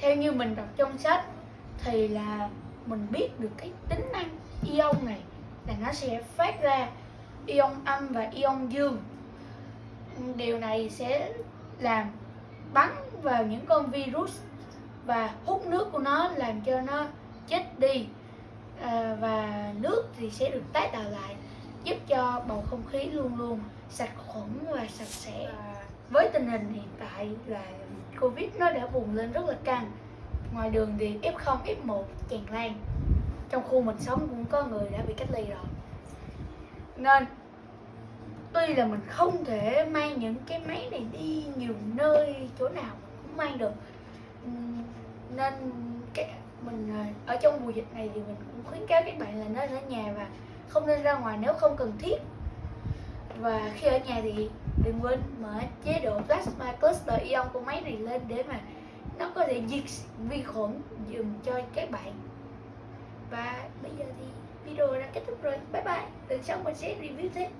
theo như mình đọc trong sách thì là mình biết được cái tính năng ion này là nó sẽ phát ra ion âm và ion dương. Điều này sẽ làm bắn vào những con virus và hút nước của nó làm cho nó chết đi. À, và nước thì sẽ được tái tạo lại giúp cho bầu không khí luôn luôn sạch khuẩn và sạch sẽ. À, với tình hình hiện tại là covid nó đã bùng lên rất là căng. Ngoài đường thì f0 f1 tràn lan. Trong khu mình sống cũng có người đã bị cách ly rồi. Nên, tuy là mình không thể mang những cái máy này đi nhiều nơi, chỗ nào mình cũng mang được. Nên cái, mình à, ở trong mùa dịch này thì mình cũng khuyến cáo các bạn là nên ở nhà và không nên ra ngoài nếu không cần thiết. Và khi ở nhà thì đừng quên mở chế độ plasma cluster ion của máy này lên để mà nó có thể diệt vi khuẩn dùm cho các bạn. Và bây giờ thì video đã kết thúc rồi. Bye bye. Lần sau mình sẽ review thêm.